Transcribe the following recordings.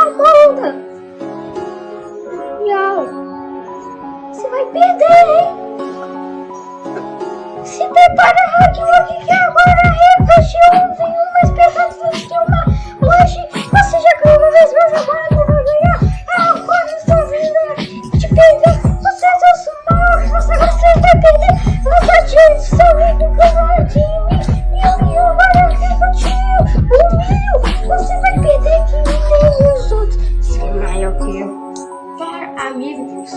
Amanda! Miau! Você vai perder, hein? Se prepara, Ragnarok, que agora é vem um mais pesado Amigos,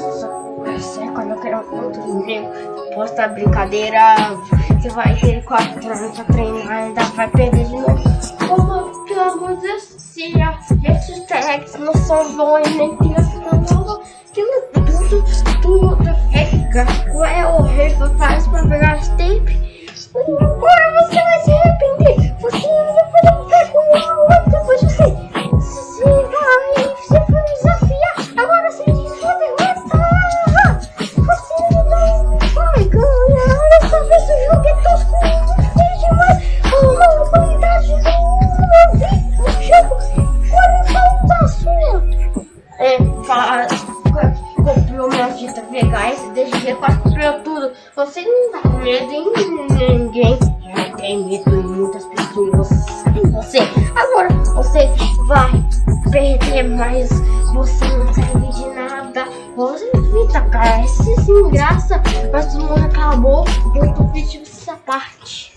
você quando eu quero outro emprego, posta brincadeira, você vai ter quatro anos pra treinar, ainda vai perder de novo. Como que eu vou dizer? Hashtags não são bons, nem que não tudo, tudo é, é horrível, pra É, fala, comprou minha fita VHS, DG, comprou tudo. Você não dá medo em ninguém. Já tem medo em muitas pessoas. Você. Agora você vai perder, mas você não serve de nada. Você evita, cara. Esse sem graça. Mas todo mundo acabou. Eu tô pedindo essa parte.